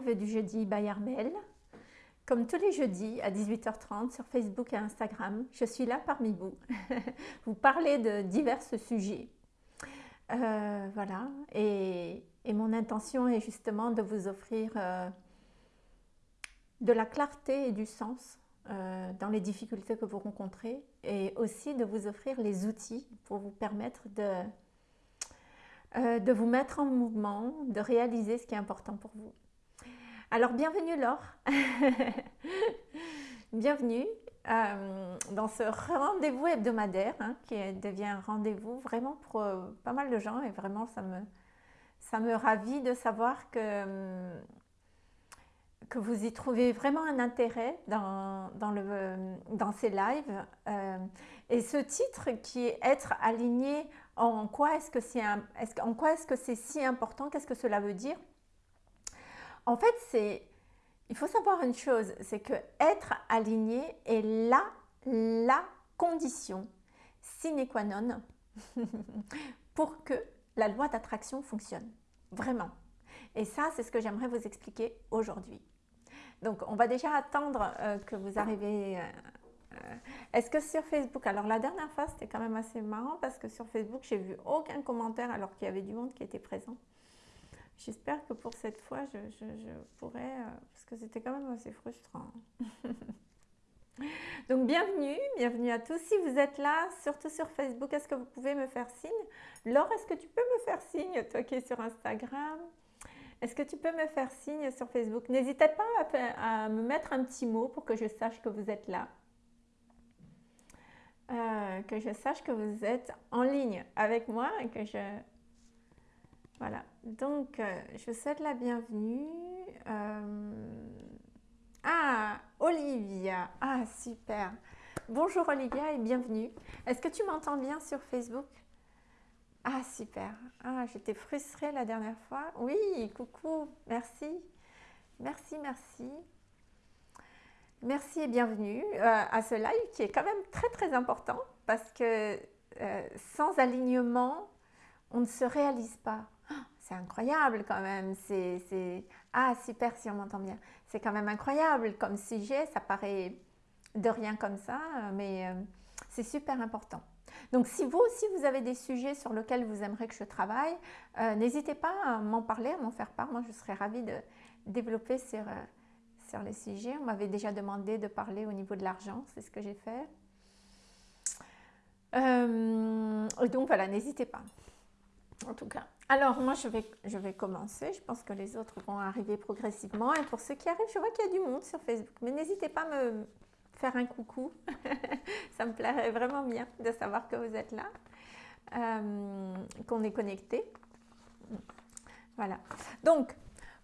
du jeudi by Armel. Comme tous les jeudis à 18h30 sur Facebook et Instagram, je suis là parmi vous. vous parlez de divers sujets. Euh, voilà, et, mon intention est justement de vous offrir euh, de la clarté et du sens euh, dans les difficultés que vous rencontrez et aussi de vous offrir les outils pour vous permettre de, de vous mettre en mouvement, de réaliser ce qui est important pour vous. Alors, bienvenue Laure. Bienvenue euh, dans ce rendez-vous hebdomadaire hein, qui devient un rendez-vous vraiment pour euh, pas mal de gens et vraiment ça me, ça ravit de savoir que, euh, vous y trouvez vraiment un intérêt dans, ces lives. et ce titre qui est être aligné en quoi est-ce que c'est est en quoi est-ce que c'est si important, qu'est-ce que cela veut dire? En fait, c'est, il faut savoir une chose, c'est que être aligné est la, condition sine qua non pour que la loi d'attraction fonctionne. Vraiment. Et ça, c'est ce que j'aimerais vous expliquer aujourd'hui. Donc, on va déjà attendre euh, que vous arrivez. Euh, euh, est-ce que sur Facebook, alors la dernière fois, c'était quand même assez marrant parce que sur Facebook, j'ai vu aucun commentaire alors qu'il y avait du monde qui était présent. J'espère que pour cette fois, je, pourrais, euh, parce que c'était quand même assez frustrant. Donc bienvenue, bienvenue à tous. Si vous êtes là, surtout sur Facebook, est-ce que vous pouvez me faire signe? Laure, est-ce que tu peux me faire signe, toi qui es sur Instagram? Est-ce que tu peux me faire signe sur Facebook? N'hésitez pas à, à, me mettre un petit mot pour que je sache que vous êtes là. Euh, que je sache que vous êtes en ligne avec moi et que je voilà, donc euh, je souhaite la bienvenue. Euh, ah, Olivia, ah super. Bonjour Olivia et bienvenue. Est-ce que tu m'entends bien sur Facebook? Ah super. Ah, j'étais frustrée la dernière fois. Oui, coucou, merci. Merci, merci. Merci et bienvenue euh, à ce live qui est quand même très très important parce que sans alignement, on ne se réalise pas c'est incroyable quand même. C'est, Ah, super, si on m'entend bien. C'est quand même incroyable comme sujet. Ça paraît de rien comme ça, mais euh, c'est super important. Donc, si vous aussi, vous avez des sujets sur lesquels vous aimeriez que je travaille, euh, n'hésitez pas à m'en parler, à m'en faire part. Moi, je serais ravie de développer euh, sur les sujets. On m'avait déjà demandé de parler au niveau de l'argent. C'est ce que j'ai fait. donc, voilà, n'hésitez pas. En tout cas. Alors, moi, je vais, commencer. Je pense que les autres vont arriver progressivement. Et pour ceux qui arrivent, je vois qu'il y a du monde sur Facebook. Mais n'hésitez pas à me faire un coucou. Ça me plairait vraiment bien de savoir que vous êtes là, euh, qu'on est connecté. Voilà. Donc,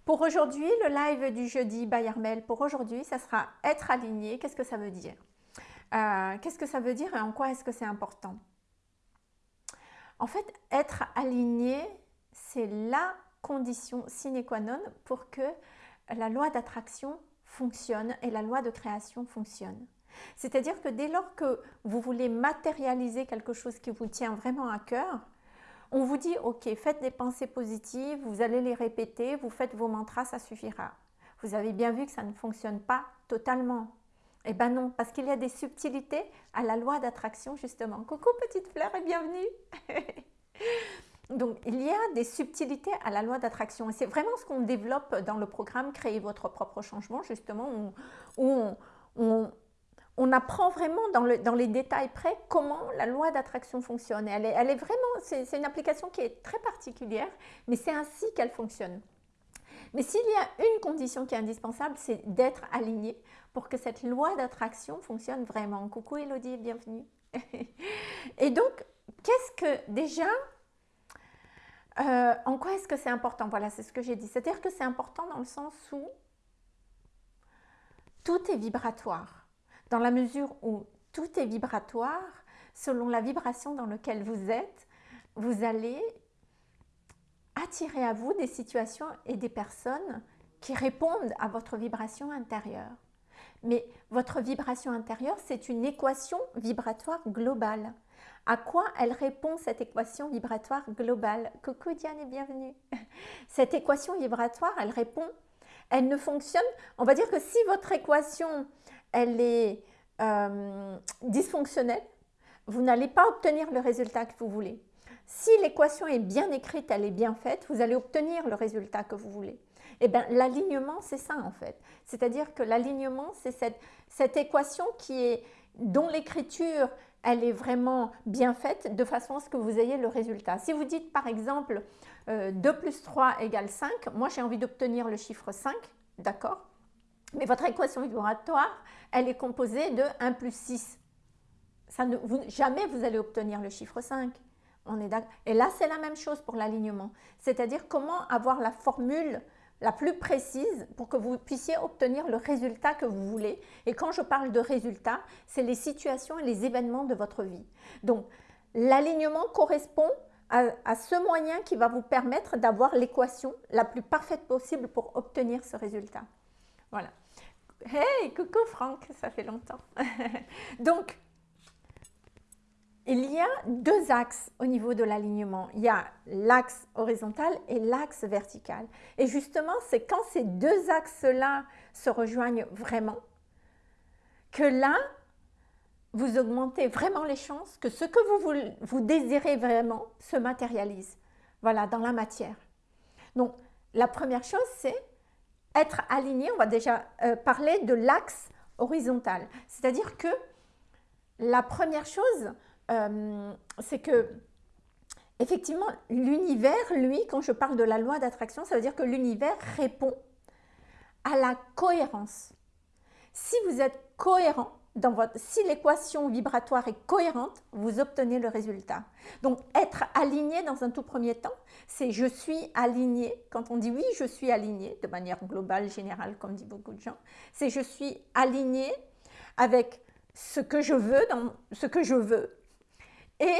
pour aujourd'hui, le live du jeudi by Armel, pour aujourd'hui, ça sera être aligné. Qu'est-ce que ça veut dire? Euh, Qu'est-ce que ça veut dire et en quoi est-ce que c'est important? En fait, être aligné, c'est la condition sine qua non pour que la loi d'attraction fonctionne et la loi de création fonctionne. C'est-à-dire que dès lors que vous voulez matérialiser quelque chose qui vous tient vraiment à cœur, on vous dit, ok, faites des pensées positives, vous allez les répéter, vous faites vos mantras, ça suffira. Vous avez bien vu que ça ne fonctionne pas totalement. Eh bien non, parce qu'il y a des subtilités à la loi d'attraction justement. Coucou petite fleur et bienvenue Donc, il y a des subtilités à la loi d'attraction et c'est vraiment ce qu'on développe dans le programme Créer votre propre changement, justement, où, on, apprend vraiment dans, les détails près comment la loi d'attraction fonctionne. Elle est vraiment, c'est une application qui est très particulière, mais c'est ainsi qu'elle fonctionne. Mais s'il y a une condition qui est indispensable, c'est d'être aligné pour que cette loi d'attraction fonctionne vraiment. Coucou Elodie, bienvenue. et donc, qu'est-ce que déjà euh, en quoi est-ce que c'est important? Voilà, c'est ce que j'ai dit. C'est-à-dire que c'est important dans le sens où tout est vibratoire. Dans la mesure où tout est vibratoire, selon la vibration dans laquelle vous êtes, vous allez attirer à vous des situations et des personnes qui répondent à votre vibration intérieure. Mais votre vibration intérieure, c'est une équation vibratoire globale. À quoi elle répond cette équation vibratoire globale? Coucou Diane et bienvenue. Cette équation vibratoire, elle répond elle ne fonctionne, on va dire que si votre équation, elle est euh, dysfonctionnelle, vous n'allez pas obtenir le résultat que vous voulez. Si l'équation est bien écrite, elle est bien faite, vous allez obtenir le résultat que vous voulez. Eh bien, l'alignement, c'est ça en fait. C'est-à-dire que l'alignement, c'est cette, équation qui est, dont l'écriture, elle est vraiment bien faite de façon à ce que vous ayez le résultat. Si vous dites par exemple 2 euh, plus 3 égale 5, moi j'ai envie d'obtenir le chiffre 5, d'accord? Mais votre équation vibratoire, elle est composée de 1 plus 6. Ça ne, jamais vous allez obtenir le chiffre 5. On est Et là, c'est la même chose pour l'alignement. C'est-à-dire comment avoir la formule la plus précise pour que vous puissiez obtenir le résultat que vous voulez. Et quand je parle de résultat, c'est les situations et les événements de votre vie. Donc, l'alignement correspond à, à, ce moyen qui va vous permettre d'avoir l'équation la plus parfaite possible pour obtenir ce résultat. Voilà. Hey, coucou Franck, ça fait longtemps. Donc, il y a deux axes au niveau de l'alignement. Il y a l'axe horizontal et l'axe vertical. Et justement, c'est quand ces deux axes-là se rejoignent vraiment que là, vous augmentez vraiment les chances que ce que vous, vous désirez vraiment se matérialise. Voilà, dans la matière. Donc, la première chose, c'est être aligné. On va déjà euh, parler de l'axe horizontal. C'est-à-dire que la première chose, euh, c'est que effectivement, l'univers, lui, quand je parle de la loi d'attraction, ça veut dire que l'univers répond à la cohérence. Si vous êtes cohérent, dans votre, si l'équation vibratoire est cohérente, vous obtenez le résultat. Donc, être aligné dans un tout premier temps, c'est je suis aligné. Quand on dit oui, je suis aligné, de manière globale, générale, comme dit beaucoup de gens, c'est je suis aligné avec ce que je veux, dans ce que je veux, et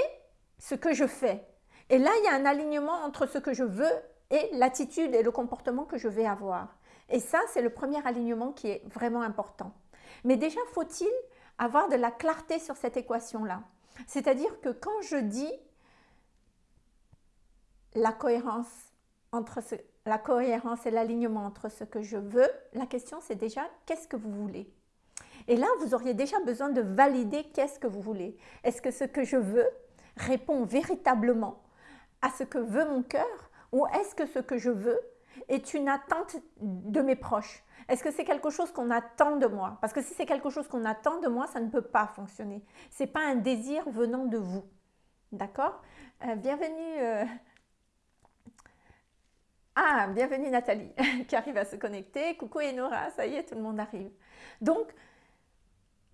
ce que je fais. Et là, il y a un alignement entre ce que je veux et l'attitude et le comportement que je vais avoir. Et ça, c'est le premier alignement qui est vraiment important. Mais déjà, faut-il avoir de la clarté sur cette équation-là? C'est-à-dire que quand je dis la cohérence, entre la cohérence et l'alignement entre ce que je veux, la question c'est déjà qu'est-ce que vous voulez? Et là, vous auriez déjà besoin de valider qu'est-ce que vous voulez. Est-ce que ce que je veux répond véritablement à ce que veut mon cœur ou est-ce que ce que je veux est une attente de mes proches? Est-ce que c'est quelque chose qu'on attend de moi? Parce que si c'est quelque chose qu'on attend de moi, ça ne peut pas fonctionner. Ce n'est pas un désir venant de vous. D'accord? Euh, Bienvenue... Euh, ah, bienvenue Nathalie qui arrive à se connecter. Coucou Enora, ça y est, tout le monde arrive. Donc,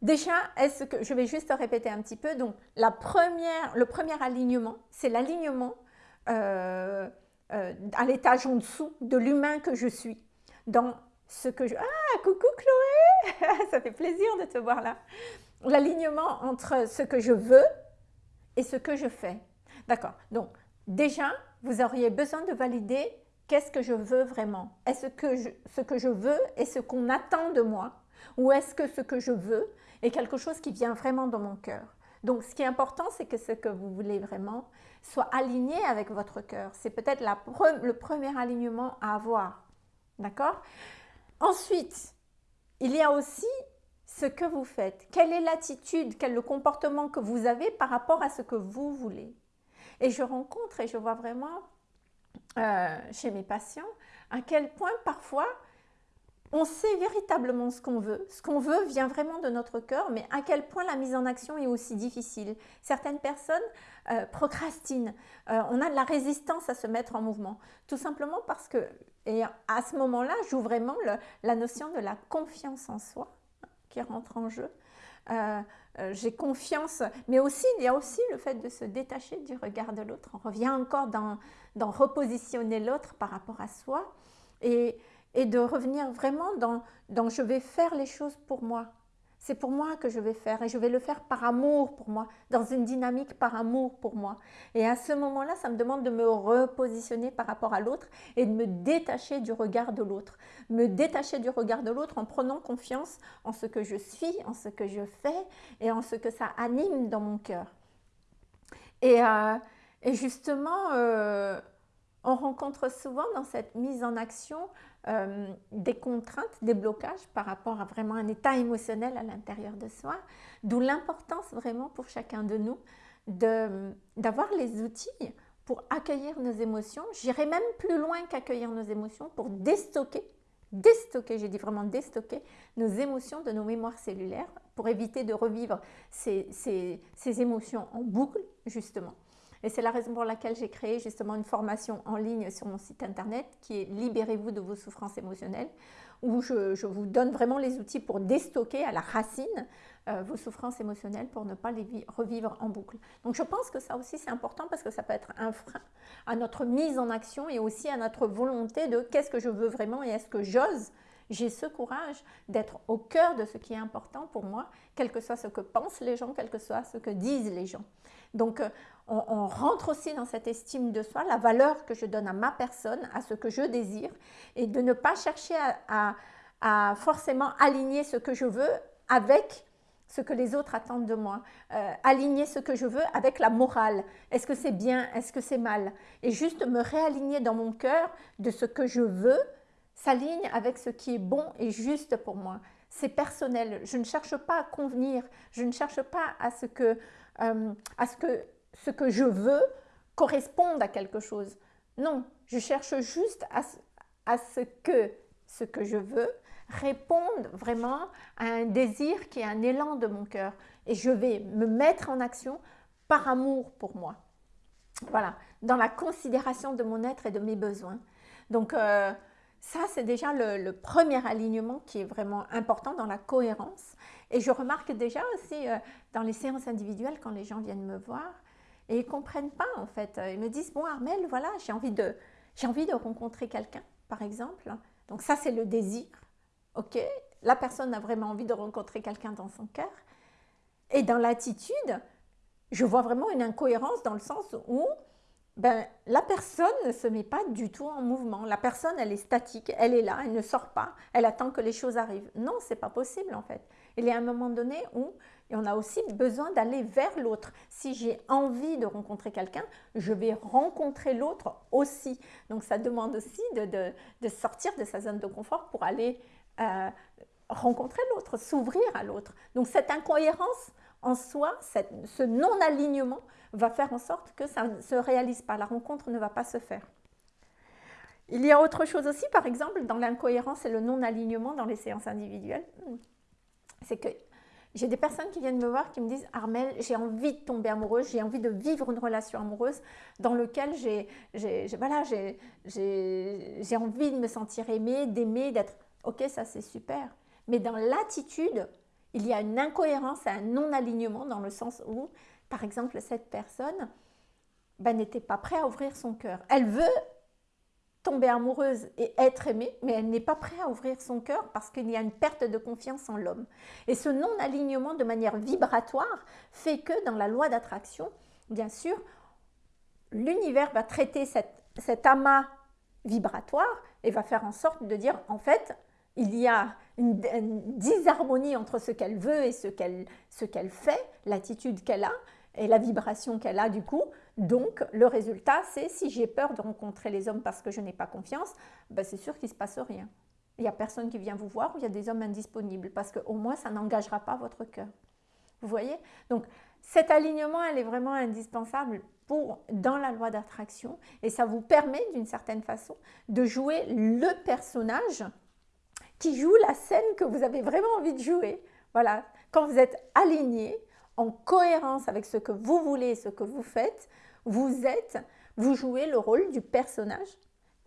Déjà, est-ce que je vais juste répéter un petit peu. Donc, la première, le premier alignement, c'est l'alignement euh, euh, à l'étage en dessous de l'humain que je suis. Dans ce que je... Ah, coucou Chloé Ça fait plaisir de te voir là. L'alignement entre ce que je veux et ce que je fais. D'accord. Donc, déjà, vous auriez besoin de valider qu'est-ce que je veux vraiment. Est-ce que ce que je veux est ce qu'on attend de moi ou est-ce que ce que je veux est quelque chose qui vient vraiment dans mon cœur. Donc, ce qui est important, c'est que ce que vous voulez vraiment soit aligné avec votre cœur. C'est peut-être le premier alignement à avoir. D'accord? Ensuite, il y a aussi ce que vous faites. Quelle est l'attitude, quel est le comportement que vous avez par rapport à ce que vous voulez? Et je rencontre et je vois vraiment euh, chez mes patients à quel point parfois on sait véritablement ce qu'on veut. Ce qu'on veut vient vraiment de notre cœur, mais à quel point la mise en action est aussi difficile. Certaines personnes euh, procrastinent. Euh, on a de la résistance à se mettre en mouvement. Tout simplement parce que, et à ce moment-là, joue vraiment la notion de la confiance en soi qui rentre en jeu. Euh, j'ai confiance, mais aussi, il y a aussi le fait de se détacher du regard de l'autre. On revient encore dans, dans repositionner l'autre par rapport à soi. Et et de revenir vraiment dans, dans je vais faire les choses pour moi. C'est pour moi que je vais faire et je vais le faire par amour pour moi, dans une dynamique par amour pour moi. Et à ce moment-là, ça me demande de me repositionner par rapport à l'autre et de me détacher du regard de l'autre. Me détacher du regard de l'autre en prenant confiance en ce que je suis, en ce que je fais et en ce que ça anime dans mon cœur. Et, euh, et justement, euh, on rencontre souvent dans cette mise en action euh, des contraintes, des blocages par rapport à vraiment un état émotionnel à l'intérieur de soi, d'où l'importance vraiment pour chacun de nous d'avoir les outils pour accueillir nos émotions. J'irai même plus loin qu'accueillir nos émotions pour déstocker, déstocker, j'ai dit vraiment déstocker nos émotions de nos mémoires cellulaires pour éviter de revivre ces, ces émotions en boucle, justement. Et c'est la raison pour laquelle j'ai créé justement une formation en ligne sur mon site internet qui est Libérez-vous de vos souffrances émotionnelles, où je, vous donne vraiment les outils pour déstocker à la racine euh, vos souffrances émotionnelles pour ne pas les revivre en boucle. Donc je pense que ça aussi c'est important parce que ça peut être un frein à notre mise en action et aussi à notre volonté de qu'est-ce que je veux vraiment et est-ce que j'ose j'ai ce courage d'être au cœur de ce qui est important pour moi, quel que soit ce que pensent les gens, quel que soit ce que disent les gens. Donc, euh, on, rentre aussi dans cette estime de soi, la valeur que je donne à ma personne, à ce que je désire, et de ne pas chercher à, forcément aligner ce que je veux avec ce que les autres attendent de moi, euh, aligner ce que je veux avec la morale. Est-ce que c'est bien? Est-ce que c'est mal? Et juste me réaligner dans mon cœur de ce que je veux s'aligne avec ce qui est bon et juste pour moi. C'est personnel. Je ne cherche pas à convenir. Je ne cherche pas à ce que, euh, à ce que ce que je veux corresponde à quelque chose. Non, je cherche juste à, à ce que ce que je veux réponde vraiment à un désir qui est un élan de mon cœur. Et je vais me mettre en action par amour pour moi. Voilà, dans la considération de mon être et de mes besoins. Donc, euh, ça, c'est déjà le, premier alignement qui est vraiment important dans la cohérence. Et je remarque déjà aussi euh, dans les séances individuelles, quand les gens viennent me voir, et ils ne comprennent pas en fait. Ils me disent, bon Armel, voilà, j'ai envie, de, envie de rencontrer quelqu'un, par exemple. Donc ça, c'est le désir. Ok, la personne a vraiment envie de rencontrer quelqu'un dans son cœur. Et dans l'attitude, je vois vraiment une incohérence dans le sens où ben, la personne ne se met pas du tout en mouvement. La personne, elle est statique, elle est là, elle ne sort pas, elle attend que les choses arrivent. Non, c'est pas possible en fait. Il y a un moment donné où on a aussi besoin d'aller vers l'autre. Si j'ai envie de rencontrer quelqu'un, je vais rencontrer l'autre aussi. Donc ça demande aussi de, sortir de sa zone de confort pour aller euh, rencontrer l'autre, s'ouvrir à l'autre. Donc cette incohérence en soi, ce non-alignement, va faire en sorte que ça ne se réalise pas, la rencontre ne va pas se faire. Il y a autre chose aussi, par exemple, dans l'incohérence et le non-alignement dans les séances individuelles, c'est que j'ai des personnes qui viennent me voir qui me disent Armel, j'ai envie de tomber amoureuse, j'ai envie de vivre une relation amoureuse dans laquelle j'ai voilà, envie de me sentir aimée, d'aimer, d'être. Ok, ça c'est super. Mais dans l'attitude, il y a une incohérence et un non-alignement dans le sens où par exemple, cette personne ben, n'était pas prête à ouvrir son cœur. Elle veut tomber amoureuse et être aimée, mais elle n'est pas prête à ouvrir son cœur parce qu'il y a une perte de confiance en l'homme. Et ce non-alignement de manière vibratoire fait que dans la loi d'attraction, bien sûr, l'univers va traiter cet amas vibratoire et va faire en sorte de dire, en fait, il y a une, disharmonie entre ce qu'elle veut et ce qu'elle fait, l'attitude qu'elle a, et la vibration qu'elle a du coup. Donc, le résultat, c'est si j'ai peur de rencontrer les hommes parce que je n'ai pas confiance, ben c'est sûr qu'il ne se passe rien. Il n'y a personne qui vient vous voir ou il y a des hommes indisponibles parce qu'au moins, ça n'engagera pas votre cœur. Vous voyez? Donc, cet alignement, elle est vraiment indispensable pour, dans la loi d'attraction et ça vous permet d'une certaine façon de jouer le personnage qui joue la scène que vous avez vraiment envie de jouer. Voilà, quand vous êtes aligné, en cohérence avec ce que vous voulez, ce que vous faites, vous êtes, vous jouez le rôle du personnage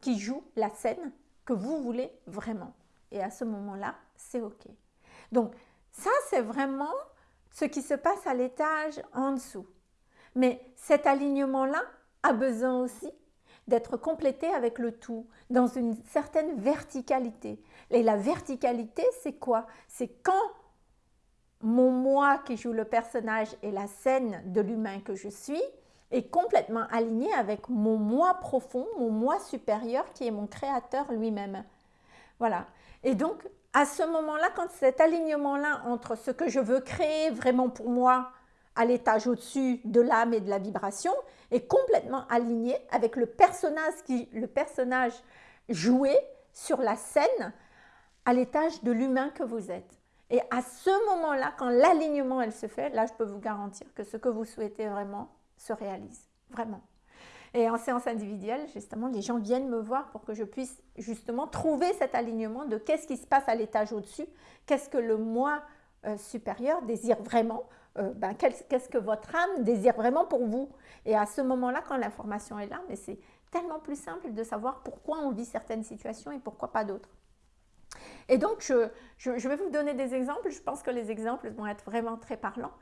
qui joue la scène que vous voulez vraiment. Et à ce moment-là, c'est OK. Donc, ça, c'est vraiment ce qui se passe à l'étage en dessous. Mais cet alignement-là a besoin aussi d'être complété avec le tout, dans une certaine verticalité. Et la verticalité, c'est quoi? C'est quand mon moi qui joue le personnage et la scène de l'humain que je suis est complètement aligné avec mon moi profond, mon moi supérieur qui est mon créateur lui-même. Voilà. Et donc, à ce moment-là, quand cet alignement-là entre ce que je veux créer vraiment pour moi à l'étage au-dessus de l'âme et de la vibration est complètement aligné avec le personnage, qui, le personnage joué sur la scène à l'étage de l'humain que vous êtes. Et à ce moment-là, quand l'alignement, elle se fait, là, je peux vous garantir que ce que vous souhaitez vraiment se réalise. Vraiment. Et en séance individuelle, justement, les gens viennent me voir pour que je puisse justement trouver cet alignement de qu'est-ce qui se passe à l'étage au-dessus, qu'est-ce que le moi euh, supérieur désire vraiment, euh, ben, qu'est-ce que votre âme désire vraiment pour vous? Et à ce moment-là, quand l'information est là, mais c'est tellement plus simple de savoir pourquoi on vit certaines situations et pourquoi pas d'autres. Et donc, je, vais vous donner des exemples. Je pense que les exemples vont être vraiment très parlants.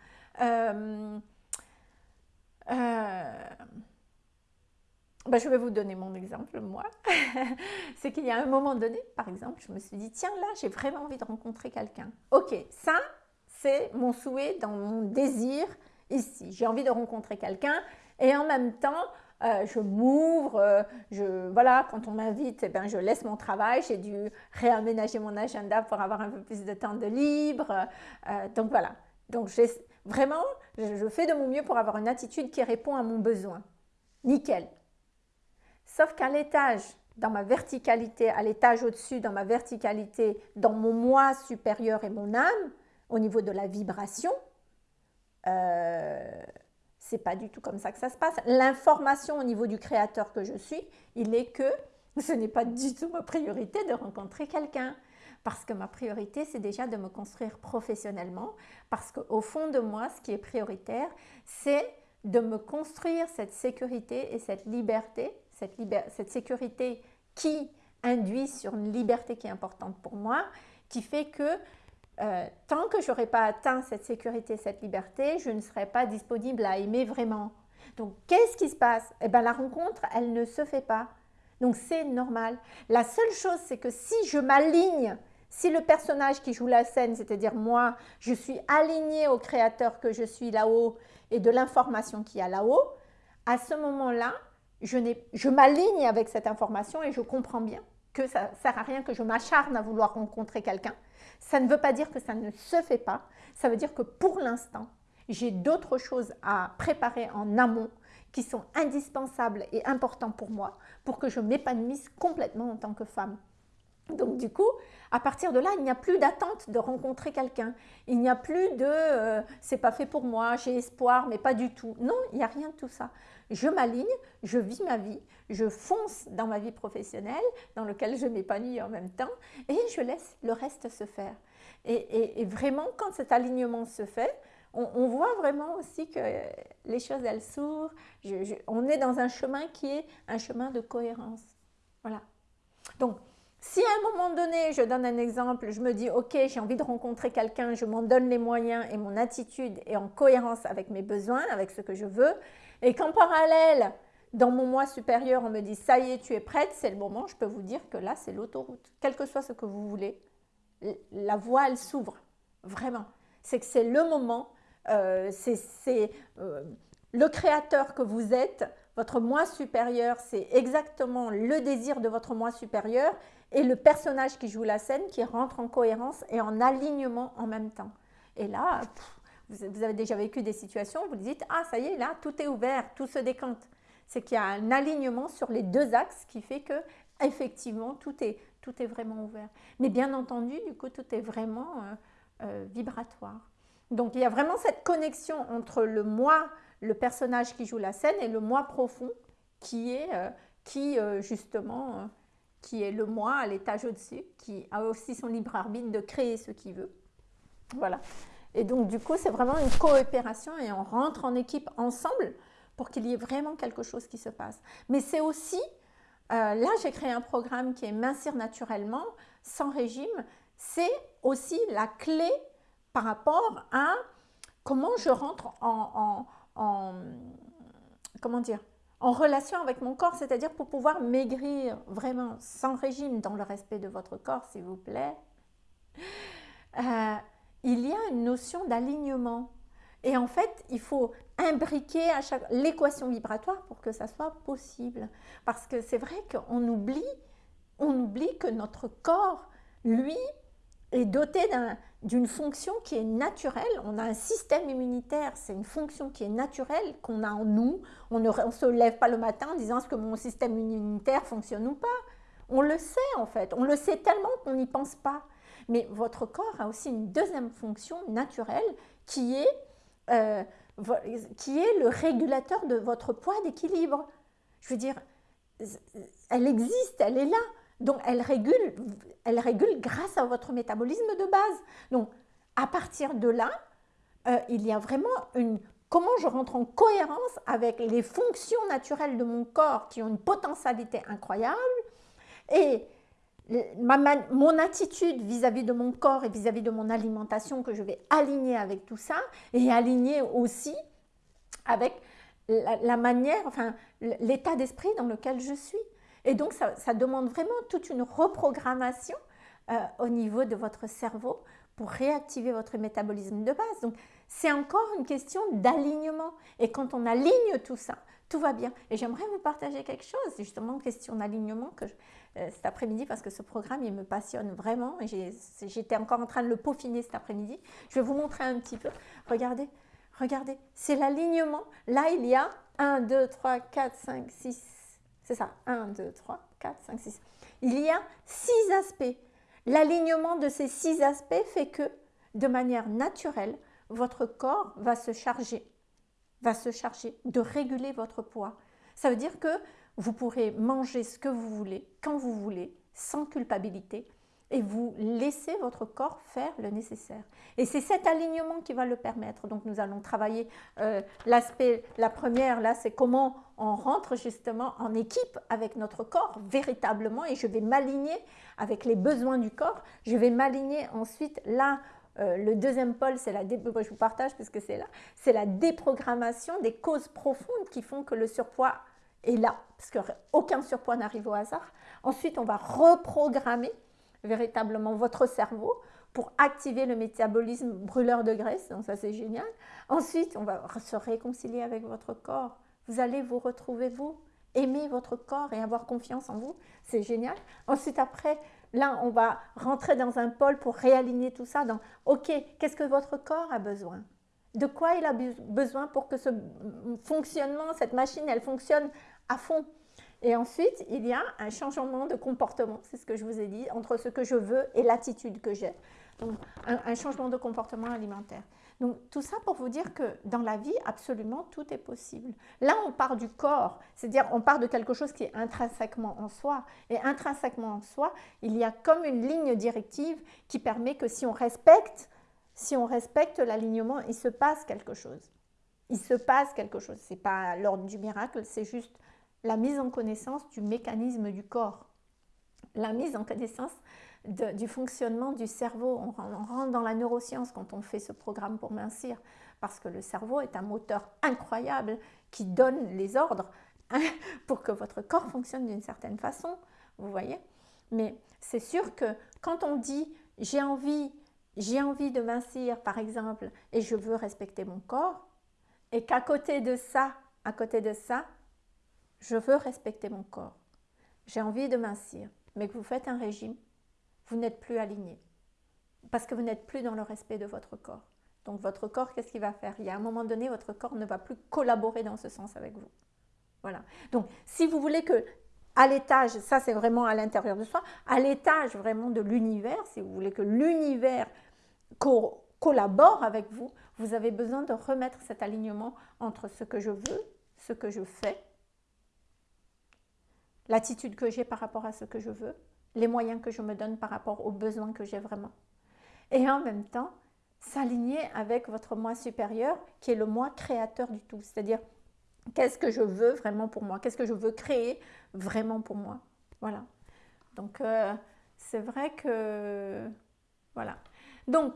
Euh, ben, je vais vous donner mon exemple, moi. c'est qu'il y a un moment donné, par exemple, je me suis dit, tiens, là, j'ai vraiment envie de rencontrer quelqu'un. Ok, ça, c'est mon souhait dans mon désir ici. J'ai envie de rencontrer quelqu'un et en même temps, euh, je m'ouvre, euh, je, voilà, quand on m'invite, eh ben, je laisse mon travail, j'ai dû réaménager mon agenda pour avoir un peu plus de temps de libre. Euh, donc voilà, donc vraiment, je fais de mon mieux pour avoir une attitude qui répond à mon besoin. Nickel. Sauf qu'à l'étage, dans ma verticalité, à l'étage au-dessus, dans ma verticalité, dans mon moi supérieur et mon âme, au niveau de la vibration, euh, c'est pas du tout comme ça que ça se passe. L'information au niveau du créateur que je suis, il est que ce n'est pas du tout ma priorité de rencontrer quelqu'un. Parce que ma priorité, c'est déjà de me construire professionnellement. Parce qu'au fond de moi, ce qui est prioritaire, c'est de me construire cette sécurité et cette liberté cette, sécurité qui induit sur une liberté qui est importante pour moi, qui fait que euh, tant que je pas atteint cette sécurité, cette liberté, je ne serai pas disponible à aimer vraiment. Donc, qu'est-ce qui se passe? Eh bien, la rencontre, elle ne se fait pas. Donc, c'est normal. La seule chose, c'est que si je m'aligne, si le personnage qui joue la scène, c'est-à-dire moi, je suis aligné au créateur que je suis là-haut et de l'information qu'il y a là-haut, à ce moment-là, je, m'aligne avec cette information et je comprends bien que ça ne sert à rien que je m'acharne à vouloir rencontrer quelqu'un. Ça ne veut pas dire que ça ne se fait pas. Ça veut dire que pour l'instant, j'ai d'autres choses à préparer en amont qui sont indispensables et importants pour moi pour que je m'épanouisse complètement en tant que femme. Donc du coup, à partir de là, il n'y a plus d'attente de rencontrer quelqu'un. Il n'y a plus de euh, c'est pas fait pour moi, j'ai espoir, mais pas du tout. Non, il n'y a rien de tout ça je m'aligne, je vis ma vie, je fonce dans ma vie professionnelle, dans laquelle je m'épanouis en même temps, et je laisse le reste se faire. Et, vraiment, quand cet alignement se fait, on, voit vraiment aussi que les choses, elles s'ouvrent. on est dans un chemin qui est un chemin de cohérence. Voilà. Donc, si à un moment donné, je donne un exemple, je me dis, OK, j'ai envie de rencontrer quelqu'un, je m'en donne les moyens et mon attitude est en cohérence avec mes besoins, avec ce que je veux, et qu'en parallèle, dans mon moi supérieur, on me dit ça y est, tu es prête, c'est le moment, je peux vous dire que là, c'est l'autoroute. Quel que soit ce que vous voulez, la voie, elle s'ouvre. Vraiment. C'est que c'est le moment, euh, c'est euh, le créateur que vous êtes, votre moi supérieur, c'est exactement le désir de votre moi supérieur et le personnage qui joue la scène qui rentre en cohérence et en alignement en même temps. Et là, vous avez déjà vécu des situations, vous dites, ah ça y est, là, tout est ouvert, tout se décante. C'est qu'il y a un alignement sur les deux axes qui fait que, effectivement, tout est, tout est vraiment ouvert. Mais bien entendu, du coup, tout est vraiment euh, euh, vibratoire. Donc, il y a vraiment cette connexion entre le moi, le personnage qui joue la scène, et le moi profond qui est, euh, qui justement, qui est le moi à l'étage au-dessus, qui a aussi son libre arbitre de créer ce qu'il veut. Voilà. Et donc, du coup, c'est vraiment une coopération et on rentre en équipe ensemble pour qu'il y ait vraiment quelque chose qui se passe. Mais c'est aussi, euh, là, j'ai créé un programme qui est Mincir naturellement, sans régime. C'est aussi la clé par rapport à comment je rentre en, en comment dire, en relation avec mon corps, c'est-à-dire pour pouvoir maigrir vraiment sans régime dans le respect de votre corps, s'il vous plaît. Euh, il y a une notion d'alignement. Et en fait, il faut imbriquer à chaque l'équation vibratoire pour que ça soit possible. Parce que c'est vrai qu'on oublie, on oublie que notre corps, lui, est doté d'une fonction qui est naturelle. On a un système immunitaire, c'est une fonction qui est naturelle, qu'on a en nous. On ne se lève pas le matin en disant est-ce que mon système immunitaire fonctionne ou pas On le sait en fait, on le sait tellement qu'on n'y pense pas. Mais votre corps a aussi une deuxième fonction naturelle qui est, euh, qui est le régulateur de votre poids d'équilibre. Je veux dire, elle existe, elle est là. Donc, elle régule, elle régule grâce à votre métabolisme de base. Donc, à partir de là, euh, il y a vraiment une... Comment je rentre en cohérence avec les fonctions naturelles de mon corps qui ont une potentialité incroyable et mon attitude vis-à-vis de mon corps et vis-à-vis -vis de mon alimentation que je vais aligner avec tout ça et aligner aussi avec la, manière, enfin l'état d'esprit dans lequel je suis. Et donc ça, demande vraiment toute une reprogrammation euh, au niveau de votre cerveau pour réactiver votre métabolisme de base. Donc c'est encore une question d'alignement. Et quand on aligne tout ça, tout va bien. Et j'aimerais vous partager quelque chose, justement, question d'alignement que euh, cet après-midi, parce que ce programme, il me passionne vraiment. Et j'étais encore en train de le peaufiner cet après-midi. Je vais vous montrer un petit peu. Regardez, regardez, c'est l'alignement. Là, il y a 1, 2, 3, 4, 5, 6. C'est ça, 1, 2, 3, 4, 5, 6. Il y a 6 aspects. L'alignement de ces 6 aspects fait que, de manière naturelle, votre corps va se charger va se charger de réguler votre poids. Ça veut dire que vous pourrez manger ce que vous voulez, quand vous voulez, sans culpabilité, et vous laissez votre corps faire le nécessaire. Et c'est cet alignement qui va le permettre. Donc nous allons travailler euh, l'aspect, la première là, c'est comment on rentre justement en équipe avec notre corps véritablement et je vais m'aligner avec les besoins du corps. Je vais m'aligner ensuite là euh, le deuxième pôle, c'est la je vous partage puisque c'est là, c'est la déprogrammation des causes profondes qui font que le surpoids est là, parce qu'aucun surpoids n'arrive au hasard. Ensuite, on va reprogrammer véritablement votre cerveau pour activer le métabolisme brûleur de graisse, donc ça c'est génial. Ensuite, on va se réconcilier avec votre corps. Vous allez vous retrouver vous, aimer votre corps et avoir confiance en vous, c'est génial. Ensuite, après, Là, on va rentrer dans un pôle pour réaligner tout ça dans OK, qu'est-ce que votre corps a besoin? De quoi il a besoin pour que ce fonctionnement, cette machine, elle fonctionne à fond? Et ensuite, il y a un changement de comportement, c'est ce que je vous ai dit, entre ce que je veux et l'attitude que j'ai. Donc, un changement de comportement alimentaire. Donc tout ça pour vous dire que dans la vie, absolument tout est possible. Là, on part du corps, c'est-à-dire on part de quelque chose qui est intrinsèquement en soi. Et intrinsèquement en soi, il y a comme une ligne directive qui permet que si on respecte, si on respecte l'alignement, il se passe quelque chose. Il se passe quelque chose. Ce n'est pas l'ordre du miracle, c'est juste la mise en connaissance du mécanisme du corps. La mise en connaissance du fonctionnement du cerveau. On, rentre dans la neuroscience quand on fait ce programme pour mincir, parce que le cerveau est un moteur incroyable qui donne les ordres pour que votre corps fonctionne d'une certaine façon, vous voyez Mais c'est sûr que quand on dit j'ai envie, j'ai envie de mincir par exemple et je veux respecter mon corps, et qu'à côté de ça, à côté de ça, je veux respecter mon corps, j'ai envie de mincir, mais que vous faites un régime, vous n'êtes plus aligné. Parce que vous n'êtes plus dans le respect de votre corps. Donc votre corps, qu'est-ce qu'il va faire? Il y a un moment donné, votre corps ne va plus collaborer dans ce sens avec vous. Voilà. Donc si vous voulez que à l'étage, ça c'est vraiment à l'intérieur de soi, à l'étage vraiment de l'univers, si vous voulez que l'univers collabore avec vous, vous avez besoin de remettre cet alignement entre ce que je veux, ce que je fais, l'attitude que j'ai par rapport à ce que je veux, les moyens que je me donne par rapport aux besoins que j'ai vraiment. Et en même temps, s'aligner avec votre moi supérieur qui est le moi créateur du tout. C'est-à-dire, qu'est-ce que je veux vraiment pour moi? Qu'est-ce que je veux créer vraiment pour moi? Voilà. Donc, euh, c'est vrai que... Voilà. Donc,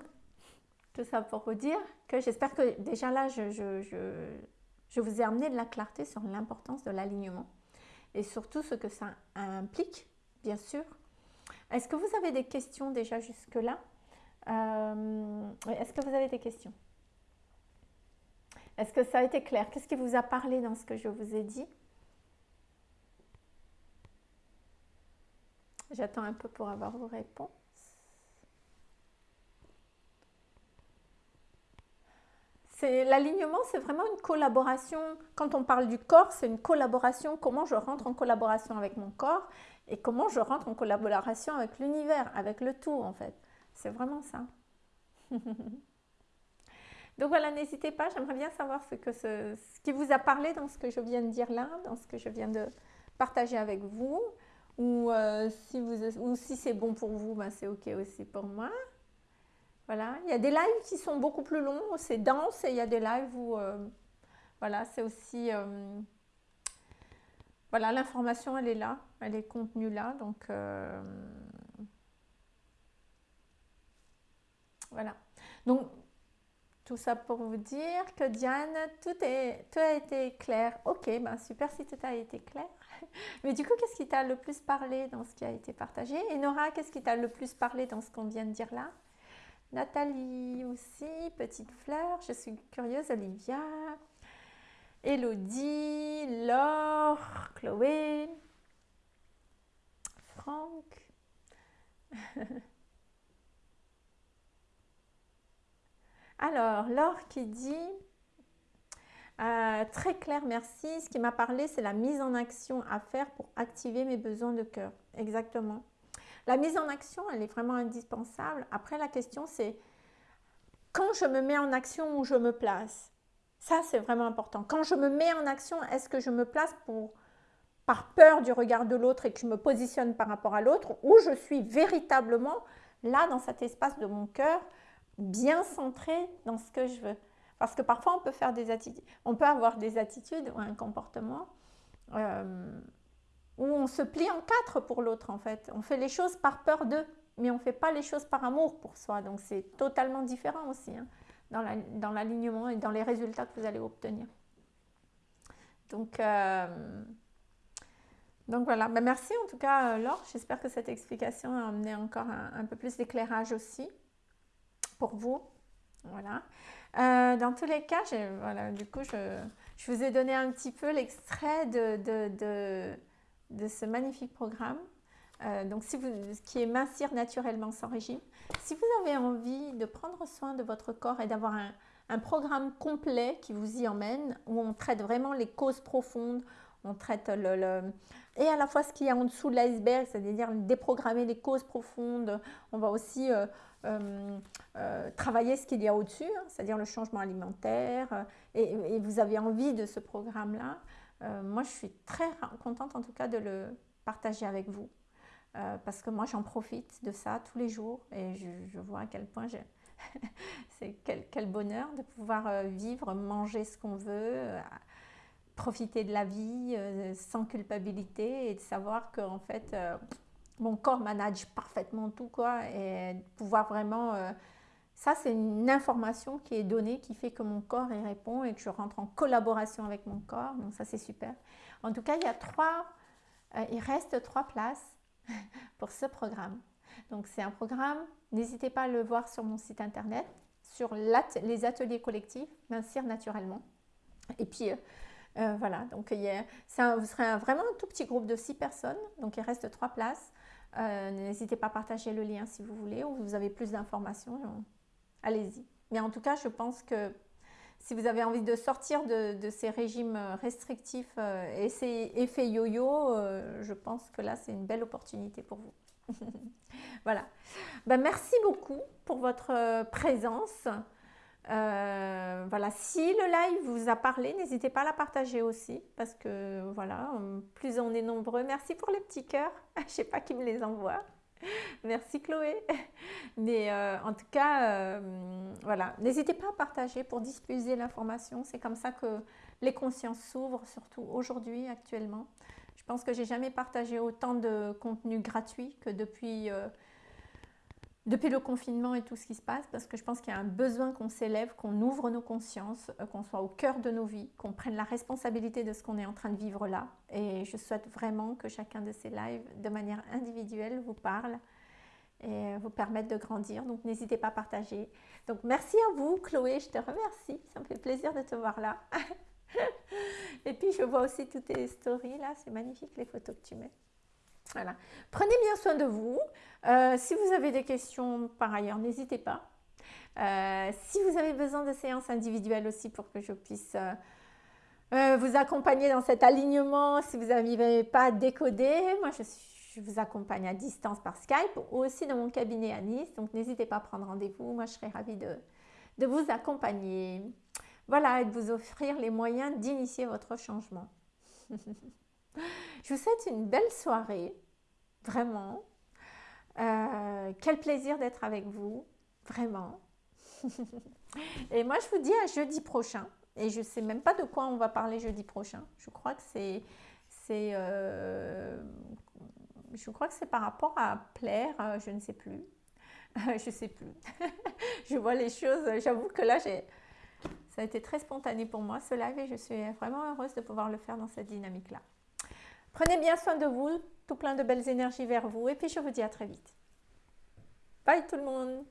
tout ça pour vous dire que j'espère que déjà là, je, je vous ai amené de la clarté sur l'importance de l'alignement et surtout ce que ça implique, bien sûr, est-ce que vous avez des questions déjà jusque-là? Euh, Est-ce que vous avez des questions? Est-ce que ça a été clair? Qu'est-ce qui vous a parlé dans ce que je vous ai dit? J'attends un peu pour avoir vos réponses. L'alignement, c'est vraiment une collaboration. Quand on parle du corps, c'est une collaboration. Comment je rentre en collaboration avec mon corps et comment je rentre en collaboration avec l'univers, avec le tout en fait. C'est vraiment ça. Donc voilà, n'hésitez pas, j'aimerais bien savoir ce, que ce, qui vous a parlé dans ce que je viens de dire là, dans ce que je viens de partager avec vous. Ou, euh, si, vous, si c'est bon pour vous, ben c'est ok aussi pour moi. Voilà, il y a des lives qui sont beaucoup plus longs, c'est dense, et il y a des lives où, euh, voilà, c'est aussi, euh, voilà, l'information, elle est là, elle est contenue là, donc, voilà. Donc, tout ça pour vous dire que Diane, tout, tout a été clair. Ok, ben super si tout a été clair. Mais du coup, qu'est-ce qui t'a le plus parlé dans ce qui a été partagé? Et Nora, qu'est-ce qui t'a le plus parlé dans ce qu'on vient de dire là? Nathalie aussi, Petite Fleur, je suis curieuse, Olivia, Elodie, Laure, Chloé, Franck. Alors, Laure qui dit, euh, très clair, merci. Ce qui m'a parlé, c'est la mise en action à faire pour activer mes besoins de cœur. Exactement. La mise en action, elle est vraiment indispensable. Après, la question, c'est quand je me mets en action, où je me place Ça, c'est vraiment important. Quand je me mets en action, est-ce que je me place pour, par peur du regard de l'autre et que je me positionne par rapport à l'autre ou je suis véritablement là, dans cet espace de mon cœur, bien centré dans ce que je veux? Parce que parfois, on peut faire des attitudes, on peut avoir des attitudes ou un comportement euh, où on se plie en quatre pour l'autre, en fait. On fait les choses par peur d'eux, mais on ne fait pas les choses par amour pour soi. Donc, c'est totalement différent aussi hein, dans l'alignement et dans les résultats que vous allez obtenir. Donc, euh, donc voilà, ben, merci en tout cas Laure, j'espère que cette explication a amené encore un peu plus d'éclairage aussi pour vous. Voilà. Euh, dans tous les cas, voilà, du coup, je, je, vous ai donné un petit peu l'extrait de, ce magnifique programme. Euh, donc, si vous, qui est mincir naturellement sans régime. Si vous avez envie de prendre soin de votre corps et d'avoir un, programme complet qui vous y emmène, où on traite vraiment les causes profondes, on traite le, et à la fois ce qu'il y a en dessous de l'iceberg, c'est-à-dire déprogrammer les causes profondes. On va aussi euh, euh, travailler ce qu'il y a au-dessus, hein, c'est-à-dire le changement alimentaire. Et, vous avez envie de ce programme-là. Moi, je suis très contente en tout cas de le partager avec vous. parce que moi, j'en profite de ça tous les jours et je, vois à quel point c'est quel, quel, bonheur de pouvoir vivre, manger ce qu'on veut, profiter de la vie euh, sans culpabilité et de savoir que en fait euh, mon corps manage parfaitement tout quoi et pouvoir vraiment euh, ça c'est une information qui est donnée qui fait que mon corps y répond et que je rentre en collaboration avec mon corps. Donc ça c'est super. En tout cas il y a trois il reste trois places pour ce programme. Donc c'est un programme n'hésitez pas à le voir sur mon site internet sur les ateliers collectifs mincir naturellement. Et puis euh, voilà, donc il vous serez vraiment un tout petit groupe de six personnes, donc il reste trois places. Euh, n'hésitez pas à partager le lien si vous voulez ou vous avez plus d'informations, allez-y. Mais en tout cas, je pense que si vous avez envie de sortir de, ces régimes restrictifs euh, et ces effets yo-yo, je pense que là, c'est une belle opportunité pour vous. voilà. Ben, merci beaucoup pour votre présence. Euh, voilà, si le live vous a parlé, n'hésitez pas à la partager aussi parce que voilà, plus on est nombreux. Merci pour les petits cœurs. Je sais pas qui me les envoie. Merci Chloé. Mais euh, en tout cas, euh, voilà, n'hésitez pas à partager pour diffuser l'information. C'est comme ça que les consciences s'ouvrent, surtout aujourd'hui, actuellement. Je pense que j'ai jamais partagé autant de contenu gratuit que depuis depuis le confinement et tout ce qui se passe, parce que je pense qu'il y a un besoin qu'on s'élève, qu'on ouvre nos consciences, euh, qu'on soit au cœur de nos vies, qu'on prenne la responsabilité de ce qu'on est en train de vivre là. Et je souhaite vraiment que chacun de ces lives, de manière individuelle, vous parle et vous permette de grandir. Donc n'hésitez pas à partager. Donc merci à vous, Chloé, je te remercie. Ça me fait plaisir de te voir là. et puis je vois aussi toutes tes stories là, c'est magnifique les photos que tu mets. Voilà. Prenez bien soin de vous. Euh, si vous avez des questions par ailleurs, n'hésitez pas. Euh, si vous avez besoin de séances individuelles aussi pour que je puisse euh, vous accompagner dans cet alignement, si vous n'arrivez pas à décoder, moi je, vous accompagne à distance par Skype ou aussi dans mon cabinet à Nice. Donc n'hésitez pas à prendre rendez-vous. Moi, je serai ravie de, de vous accompagner. Voilà, et de vous offrir les moyens d'initier votre changement. je vous souhaite une belle soirée, vraiment. Euh, quel plaisir d'être avec vous, vraiment. et moi, je vous dis à jeudi prochain. Et je ne sais même pas de quoi on va parler jeudi prochain. Je crois que c'est... Euh, je crois que c'est par rapport à plaire, euh, je ne sais plus. je ne sais plus. je vois les choses, j'avoue que là, j'ai... Ça a été très spontané pour moi ce live et je suis vraiment heureuse de pouvoir le faire dans cette dynamique-là. Prenez bien soin de vous, tout plein de belles énergies vers vous et puis je vous dis à très vite. Bye tout le monde